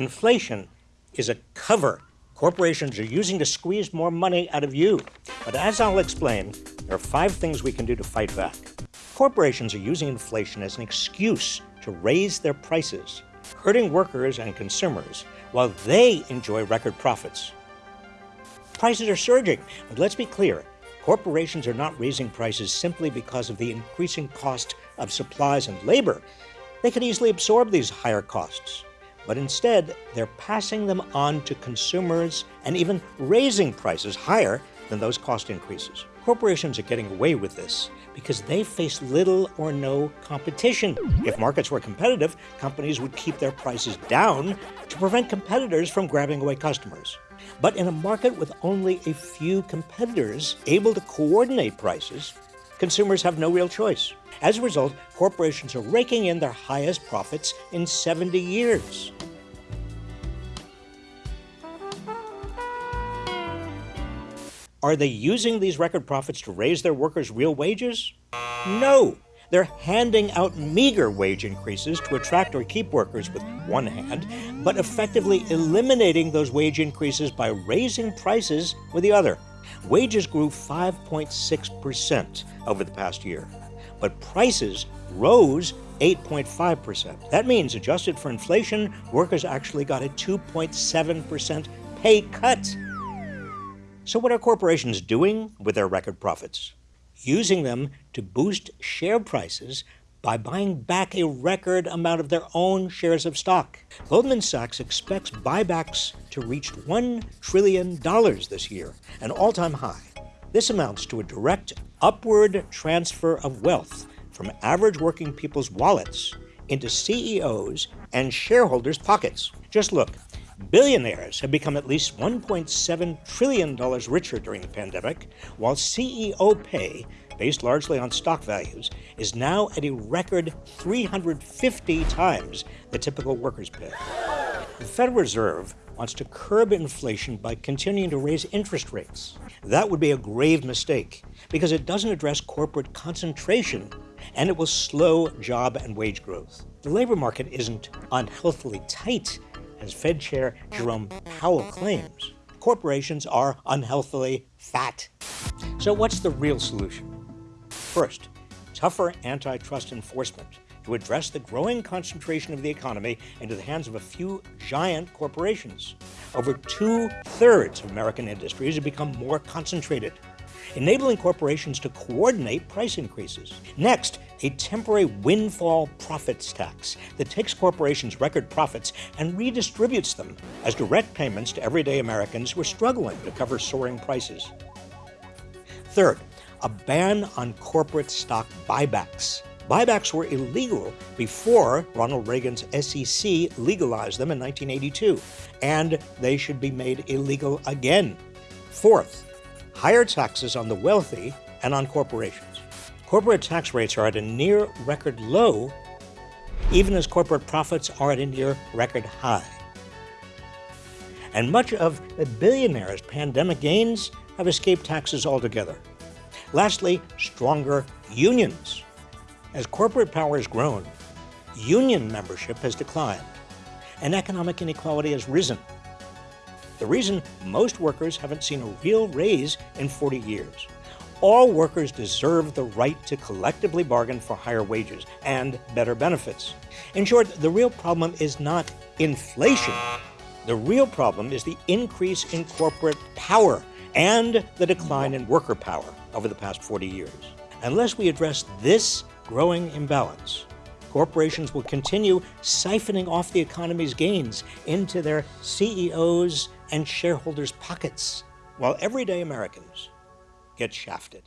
Inflation is a cover corporations are using to squeeze more money out of you. But as I'll explain, there are five things we can do to fight back. Corporations are using inflation as an excuse to raise their prices, hurting workers and consumers while they enjoy record profits. Prices are surging, but let's be clear corporations are not raising prices simply because of the increasing cost of supplies and labor. They could easily absorb these higher costs but instead they're passing them on to consumers and even raising prices higher than those cost increases. Corporations are getting away with this because they face little or no competition. If markets were competitive, companies would keep their prices down to prevent competitors from grabbing away customers. But in a market with only a few competitors able to coordinate prices, consumers have no real choice. As a result, corporations are raking in their highest profits in 70 years. Are they using these record profits to raise their workers' real wages? No! They're handing out meager wage increases to attract or keep workers with one hand, but effectively eliminating those wage increases by raising prices with the other. Wages grew 5.6% over the past year, but prices rose 8.5%. That means, adjusted for inflation, workers actually got a 2.7% pay cut. So, what are corporations doing with their record profits? Using them to boost share prices by buying back a record amount of their own shares of stock. Goldman Sachs expects buybacks to reach $1 trillion this year, an all time high. This amounts to a direct upward transfer of wealth from average working people's wallets into CEOs and shareholders' pockets. Just look, billionaires have become at least $1.7 trillion richer during the pandemic, while CEO pay based largely on stock values, is now at a record 350 times the typical worker's pay. The Federal Reserve wants to curb inflation by continuing to raise interest rates. That would be a grave mistake because it doesn't address corporate concentration and it will slow job and wage growth. The labor market isn't unhealthily tight, as Fed Chair Jerome Powell claims. Corporations are unhealthily fat. So, what's the real solution? First, tougher antitrust enforcement to address the growing concentration of the economy into the hands of a few giant corporations. Over two thirds of American industries have become more concentrated, enabling corporations to coordinate price increases. Next, a temporary windfall profits tax that takes corporations' record profits and redistributes them as direct payments to everyday Americans who are struggling to cover soaring prices. Third, a ban on corporate stock buybacks. Buybacks were illegal before Ronald Reagan's SEC legalized them in 1982, and they should be made illegal again. Fourth, higher taxes on the wealthy and on corporations. Corporate tax rates are at a near record low, even as corporate profits are at a near record high. And much of the billionaires' pandemic gains have escaped taxes altogether. Lastly, stronger unions. As corporate power has grown, union membership has declined, and economic inequality has risen. The reason most workers haven't seen a real raise in 40 years. All workers deserve the right to collectively bargain for higher wages and better benefits. In short, the real problem is not inflation. The real problem is the increase in corporate power and the decline in worker power over the past 40 years. Unless we address this growing imbalance, corporations will continue siphoning off the economy's gains into their CEOs and shareholders' pockets, while everyday Americans get shafted.